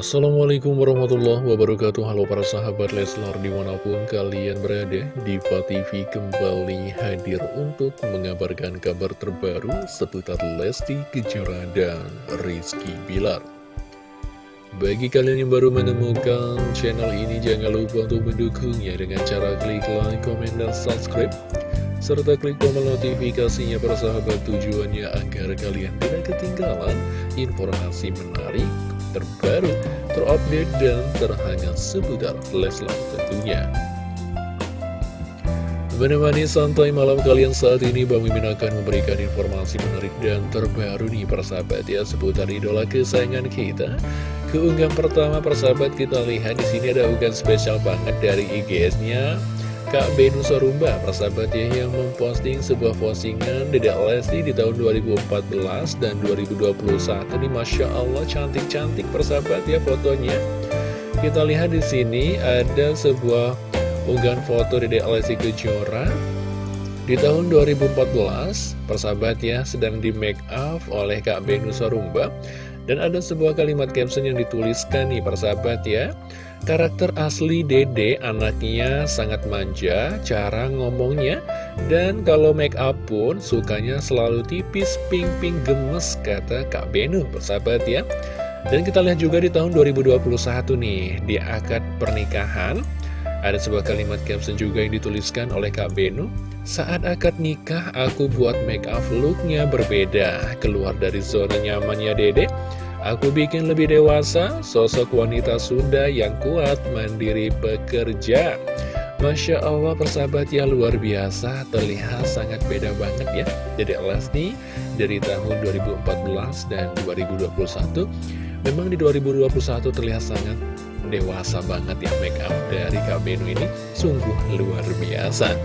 Assalamualaikum warahmatullahi wabarakatuh. Halo para sahabat Leslar di mana pun kalian berada Diva TV kembali hadir untuk mengabarkan kabar terbaru seputar Lesti Kejora dan Rizky Bilar. Bagi kalian yang baru menemukan channel ini jangan lupa untuk mendukungnya dengan cara klik like, komen, dan subscribe serta klik tombol notifikasinya para sahabat tujuannya agar kalian tidak ketinggalan informasi menarik, terbaru, terupdate, dan terhangat seputar Leslar tentunya. Menemani santai malam kalian saat ini, Bang Mimin akan memberikan informasi menarik dan terbaru nih persahabat ya seputar idola kesayangan kita. Keunggahan pertama persahabat kita lihat di sini ada unggahan spesial banget dari IGS-nya Kak Benu Sorumba, persahabat ya, yang memposting sebuah postingan Dedek Lesti di tahun 2014 dan 2021 Ini Masya Allah cantik-cantik persahabat ya fotonya. Kita lihat di sini ada sebuah unggahan foto Dedek Lesti Kejora di tahun 2014, persahabat ya, sedang di make up oleh Kak Benu Sorumba Dan ada sebuah kalimat caption yang dituliskan nih persahabat ya Karakter asli Dede anaknya sangat manja, cara ngomongnya, dan kalau make up pun sukanya selalu tipis, pink-pink gemes, kata Kak Benu, persahabat ya. Dan kita lihat juga di tahun 2021 nih, di akad pernikahan, ada sebuah kalimat caption juga yang dituliskan oleh Kak Benu, saat akad nikah aku buat make up looknya berbeda, keluar dari zona nyamannya Dede, Aku bikin lebih dewasa, sosok wanita Sunda yang kuat, mandiri bekerja. Masya Allah persahabat ya luar biasa, terlihat sangat beda banget ya. Jadi Lesti dari tahun 2014 dan 2021, memang di 2021 terlihat sangat dewasa banget ya make up dari Kak Benu ini, sungguh luar biasa.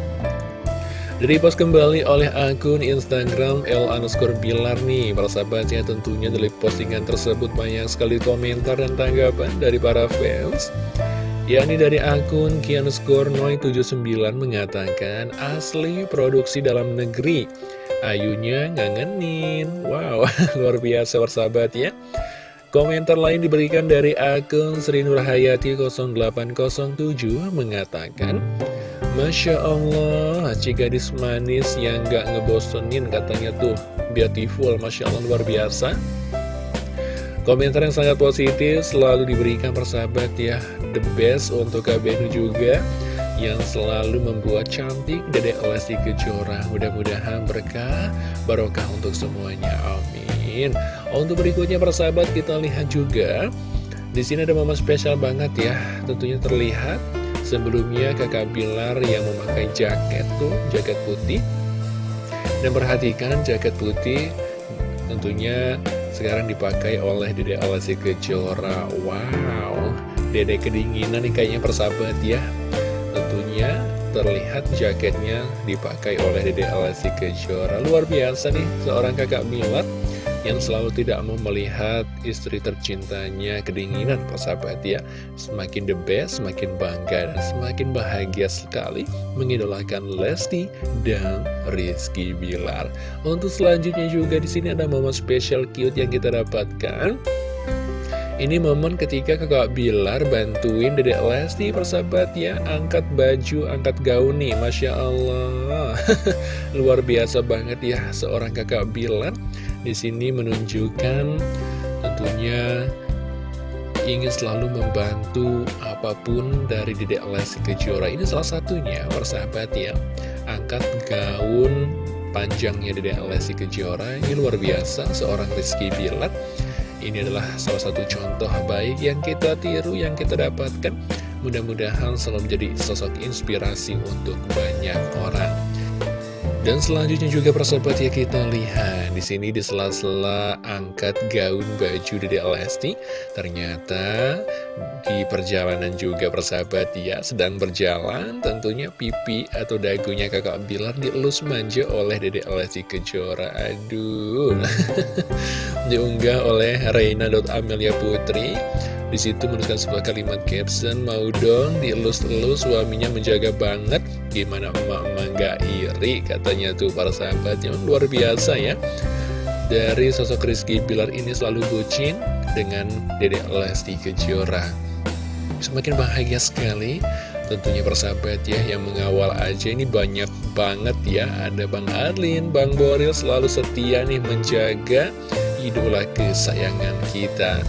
Direpost kembali oleh akun Instagram L underscore Bilar nih Para sahabatnya tentunya dari postingan tersebut banyak sekali komentar dan tanggapan dari para fans. Yakni dari akun Kianskor 79 mengatakan asli produksi dalam negeri. Ayunya ngangenin. Wow, luar biasa persahabat ya Komentar lain diberikan dari akun Sri Nurhayati 0807 mengatakan Masya Allah, si gadis manis yang gak ngebosenin katanya tuh. Beautiful, Masya Allah luar biasa. Komentar yang sangat positif selalu diberikan persahabat ya. The best untuk KBN juga Yang selalu membuat cantik Dedek Lesti Kejora. Mudah-mudahan berkah barokah untuk semuanya. Amin. Untuk berikutnya persahabat kita lihat juga. Di sini ada momen spesial banget ya. Tentunya terlihat Sebelumnya kakak Bilar yang memakai jaket tuh, jaket putih. Dan perhatikan jaket putih tentunya sekarang dipakai oleh Dede Alasi Kejora. Wow, Dede kedinginan nih kayaknya persahabat ya Terlihat jaketnya dipakai oleh Dede Alasi Kejora. Luar biasa nih seorang kakak Bilar yang selalu tidak mau melihat istri tercintanya kedinginan. Persahabat ya semakin the best, semakin bangga dan semakin bahagia sekali mengidolakan Lesti dan Rizky Bilar. Untuk selanjutnya juga di sini ada momen spesial cute yang kita dapatkan ini momen ketika kakak Bilar bantuin dedek Lesti persahabat ya Angkat baju, angkat gaun nih Masya Allah Luar biasa banget ya seorang kakak Bilar di sini menunjukkan tentunya ingin selalu membantu apa pun dari Dedek Lesti Kejora. Ini salah satunya, persahabat ya. Angkat gaun panjangnya Dedek Lesti Kejora. Ini luar biasa, seorang Rizky Bilat. Ini adalah salah satu contoh baik yang kita tiru, yang kita dapatkan. Mudah-mudahan selalu menjadi sosok inspirasi untuk banyak orang. Dan selanjutnya juga persahabat ya kita lihat di sini di sela-sela angkat gaun baju Dede Lesti ternyata di perjalanan juga persahabat ya. Sedang berjalan tentunya pipi atau dagunya kakak Bilar dielus manja oleh Dede Lesti Kejora. Aduh. Diunggah oleh Reina.Amelia Putri. Di situ menuliskan sebuah kalimat caption, mau dong dielus-elus suaminya menjaga banget, gimana emak-emak gak iri, katanya tuh para sahabat. Yang luar biasa ya. Dari sosok Rizky Bilar ini selalu bucin, dengan Dedek Lesti Kejora Semakin bahagia sekali Tentunya persahabat ya yang mengawal aja. Ini banyak banget ya. Ada Bang Arlin, Bang Boril selalu setia nih menjaga idola kesayangan kita.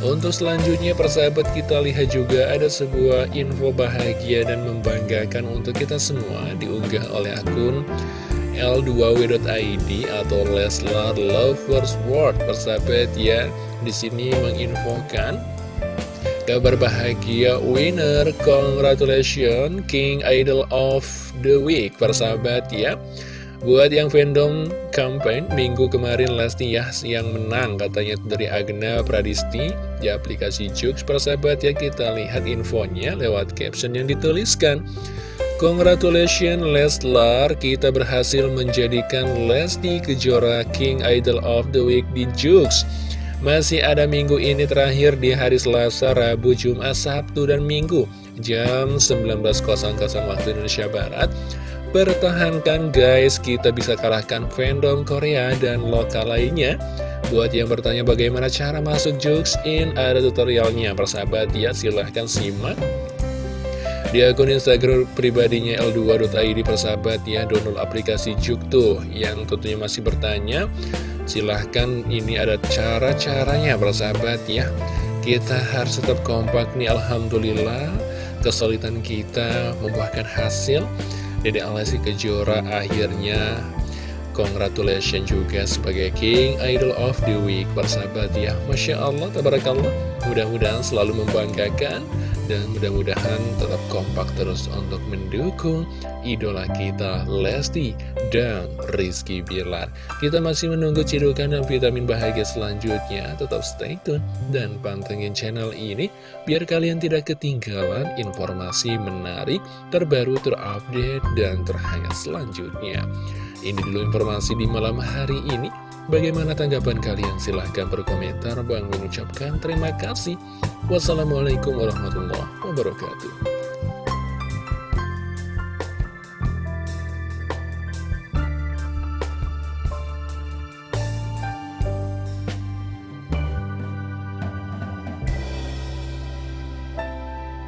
Untuk selanjutnya persahabat kita lihat juga ada sebuah info bahagia dan membanggakan untuk kita semua. Diunggah oleh akun L2W.id atau Leslar Lovers World. Persahabat ya di sini menginfokan Kabar bahagia winner, congratulations King Idol of the Week. Persahabat ya. Buat yang fandom campaign minggu kemarin Lesti ya yang menang katanya dari Agna Pradisti di aplikasi Jux. Persahabat ya kita lihat infonya lewat caption yang dituliskan. Congratulations Leslar, kita berhasil menjadikan Lesti Kejora King Idol of the Week di Jux masih ada minggu ini terakhir di hari Selasa, Rabu, Jumat, Sabtu, dan Minggu Jam 19.00 waktu Indonesia Barat. Pertahankan guys, kita bisa kalahkan fandom Korea dan lokal lainnya. Buat yang bertanya bagaimana cara masuk Jux In, ada tutorialnya. Persahabat ya, silahkan simak di akun Instagram pribadinya L2.id persahabat ya download aplikasi Juk tuh yang tentunya masih bertanya. Silahkan ini ada cara-caranya persahabat ya. Kita harus tetap kompak nih Alhamdulillah. Kesulitan kita membuahkan hasil. Dede Alasi Kejora akhirnya. Congratulations juga sebagai King Idol of the Week persahabat ya. Masya Allah tabarakallah. Mudah-mudahan selalu membanggakan dan mudah-mudahan tetap kompak terus untuk mendukung idola kita Lesti dan Rizky Bilar. Kita masih menunggu cidukan dan vitamin bahagia selanjutnya. Tetap stay tune dan pantengin channel ini biar kalian tidak ketinggalan informasi menarik, terbaru, terupdate, dan terhangat selanjutnya. Ini dulu informasi di malam hari ini. Bagaimana tanggapan kalian? Silahkan berkomentar. Bang mengucapkan terima kasih. Wassalamualaikum warahmatullahi wabarakatuh.